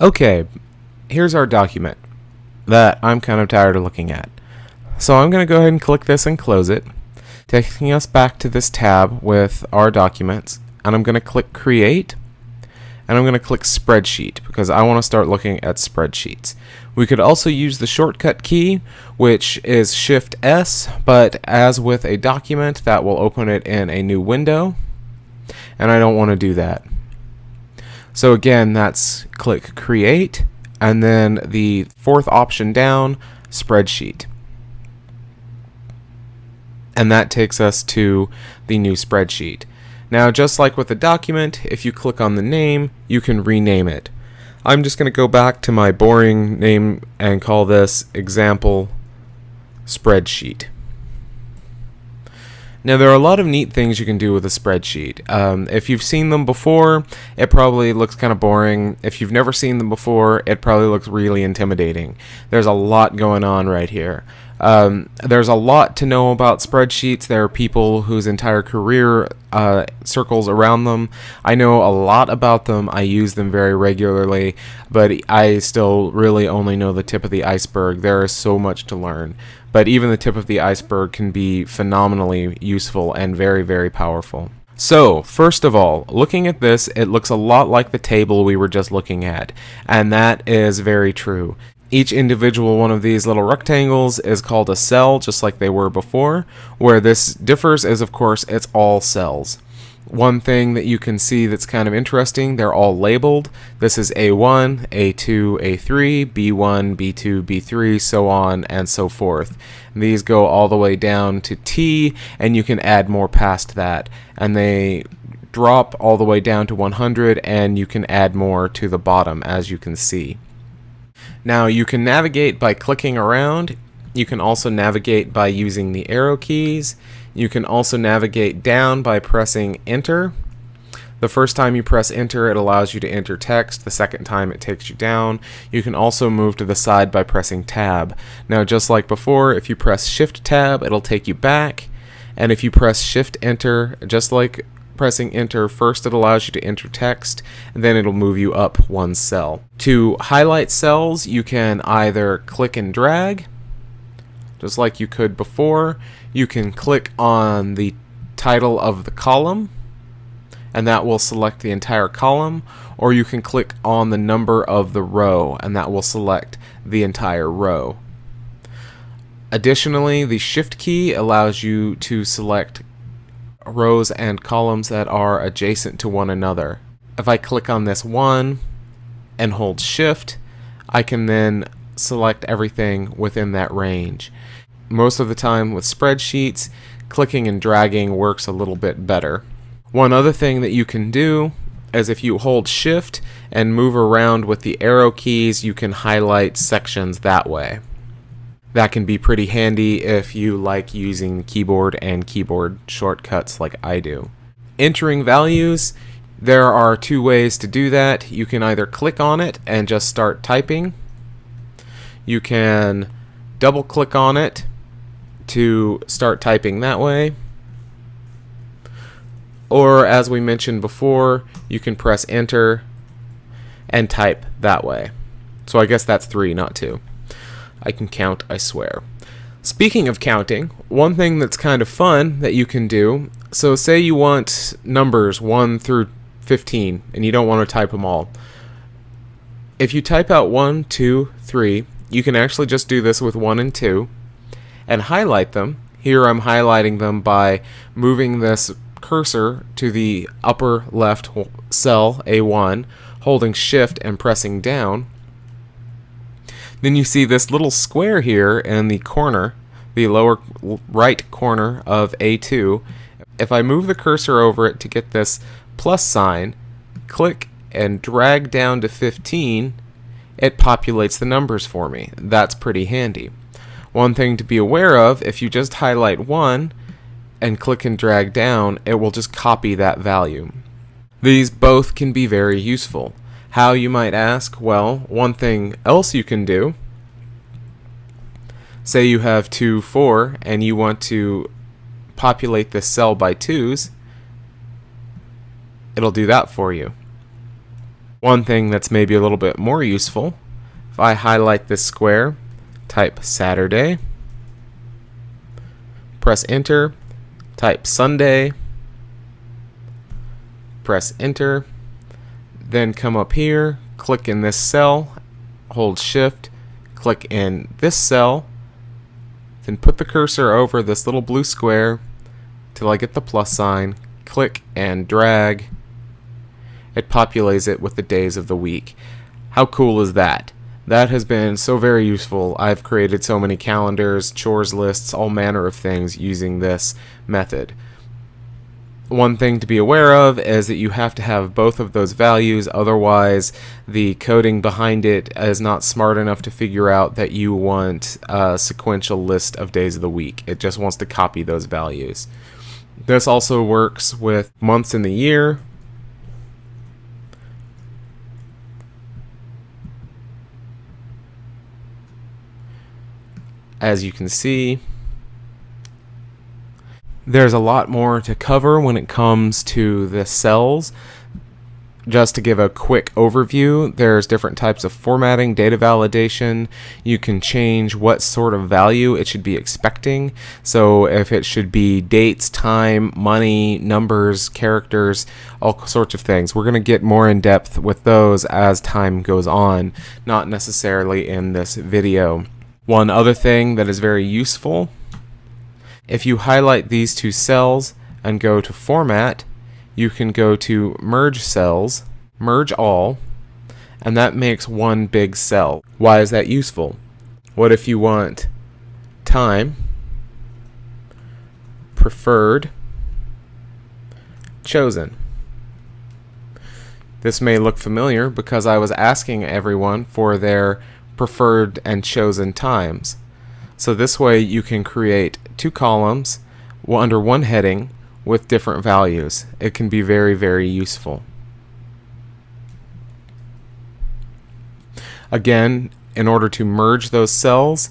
Okay, here's our document that I'm kind of tired of looking at. So I'm going to go ahead and click this and close it, taking us back to this tab with our documents. And I'm going to click Create, and I'm going to click Spreadsheet because I want to start looking at spreadsheets. We could also use the shortcut key, which is Shift S, but as with a document, that will open it in a new window, and I don't want to do that. So again, that's click Create, and then the fourth option down, Spreadsheet. And that takes us to the new spreadsheet. Now, just like with a document, if you click on the name, you can rename it. I'm just going to go back to my boring name and call this example spreadsheet. Now there are a lot of neat things you can do with a spreadsheet. Um, if you've seen them before, it probably looks kind of boring. If you've never seen them before, it probably looks really intimidating. There's a lot going on right here. Um, there's a lot to know about spreadsheets. There are people whose entire career uh, circles around them. I know a lot about them. I use them very regularly, but I still really only know the tip of the iceberg. There is so much to learn. But even the tip of the iceberg can be phenomenally useful and very, very powerful. So, first of all, looking at this, it looks a lot like the table we were just looking at, and that is very true. Each individual one of these little rectangles is called a cell, just like they were before. Where this differs is, of course, it's all cells. One thing that you can see that's kind of interesting, they're all labeled. This is A1, A2, A3, B1, B2, B3, so on and so forth. And these go all the way down to T, and you can add more past that. And they drop all the way down to 100, and you can add more to the bottom, as you can see. Now you can navigate by clicking around. You can also navigate by using the arrow keys. You can also navigate down by pressing enter. The first time you press enter, it allows you to enter text. The second time, it takes you down. You can also move to the side by pressing tab. Now, just like before, if you press shift tab, it'll take you back. And if you press shift enter, just like pressing enter, first it allows you to enter text, and then it'll move you up one cell. To highlight cells, you can either click and drag, just like you could before. You can click on the title of the column, and that will select the entire column, or you can click on the number of the row, and that will select the entire row. Additionally, the Shift key allows you to select rows and columns that are adjacent to one another. If I click on this one and hold shift, I can then select everything within that range. Most of the time with spreadsheets, clicking and dragging works a little bit better. One other thing that you can do is if you hold shift and move around with the arrow keys, you can highlight sections that way that can be pretty handy if you like using keyboard and keyboard shortcuts like I do. Entering values, there are two ways to do that. You can either click on it and just start typing. You can double click on it to start typing that way. Or as we mentioned before, you can press enter and type that way. So I guess that's three, not two. I can count, I swear. Speaking of counting, one thing that's kind of fun that you can do, so say you want numbers 1 through 15 and you don't want to type them all. If you type out 1, 2, 3, you can actually just do this with 1 and 2 and highlight them. Here I'm highlighting them by moving this cursor to the upper left cell, A1, holding shift and pressing down then you see this little square here in the corner, the lower right corner of A2. If I move the cursor over it to get this plus sign, click and drag down to 15, it populates the numbers for me. That's pretty handy. One thing to be aware of, if you just highlight one and click and drag down, it will just copy that value. These both can be very useful. How, you might ask? Well, one thing else you can do, say you have 2, 4, and you want to populate this cell by 2's, it'll do that for you. One thing that's maybe a little bit more useful, if I highlight this square, type Saturday, press enter, type Sunday, press enter, then come up here, click in this cell, hold shift, click in this cell, then put the cursor over this little blue square till I get the plus sign, click and drag, it populates it with the days of the week. How cool is that? That has been so very useful. I've created so many calendars, chores lists, all manner of things using this method. One thing to be aware of is that you have to have both of those values, otherwise the coding behind it is not smart enough to figure out that you want a sequential list of days of the week. It just wants to copy those values. This also works with months in the year, as you can see, there's a lot more to cover when it comes to the cells. Just to give a quick overview, there's different types of formatting, data validation. You can change what sort of value it should be expecting. So if it should be dates, time, money, numbers, characters, all sorts of things. We're going to get more in depth with those as time goes on, not necessarily in this video. One other thing that is very useful, if you highlight these two cells and go to Format, you can go to Merge Cells, Merge All, and that makes one big cell. Why is that useful? What if you want time, preferred, chosen? This may look familiar because I was asking everyone for their preferred and chosen times. So this way you can create two columns under one heading with different values. It can be very, very useful. Again, in order to merge those cells,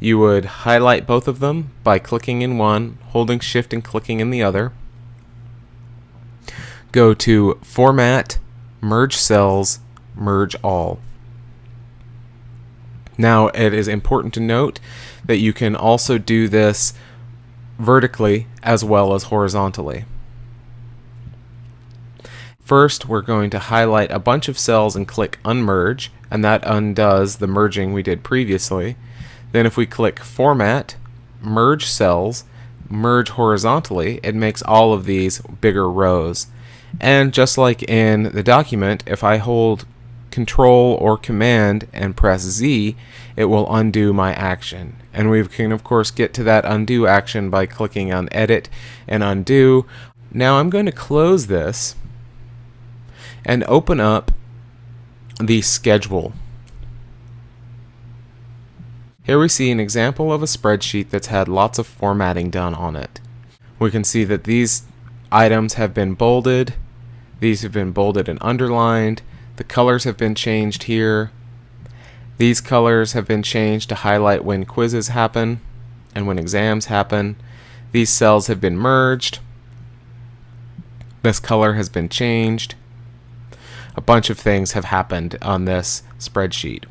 you would highlight both of them by clicking in one, holding shift and clicking in the other. Go to Format, Merge Cells, Merge All. Now, it is important to note that you can also do this vertically as well as horizontally. First, we're going to highlight a bunch of cells and click Unmerge, and that undoes the merging we did previously. Then if we click Format, Merge Cells, Merge Horizontally, it makes all of these bigger rows. And just like in the document, if I hold Control or Command and press Z, it will undo my action. And we can of course get to that undo action by clicking on Edit and Undo. Now I'm going to close this and open up the schedule. Here we see an example of a spreadsheet that's had lots of formatting done on it. We can see that these items have been bolded, these have been bolded and underlined, the colors have been changed here. These colors have been changed to highlight when quizzes happen and when exams happen. These cells have been merged. This color has been changed. A bunch of things have happened on this spreadsheet.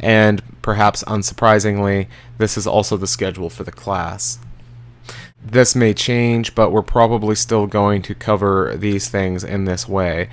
And perhaps unsurprisingly, this is also the schedule for the class. This may change, but we're probably still going to cover these things in this way.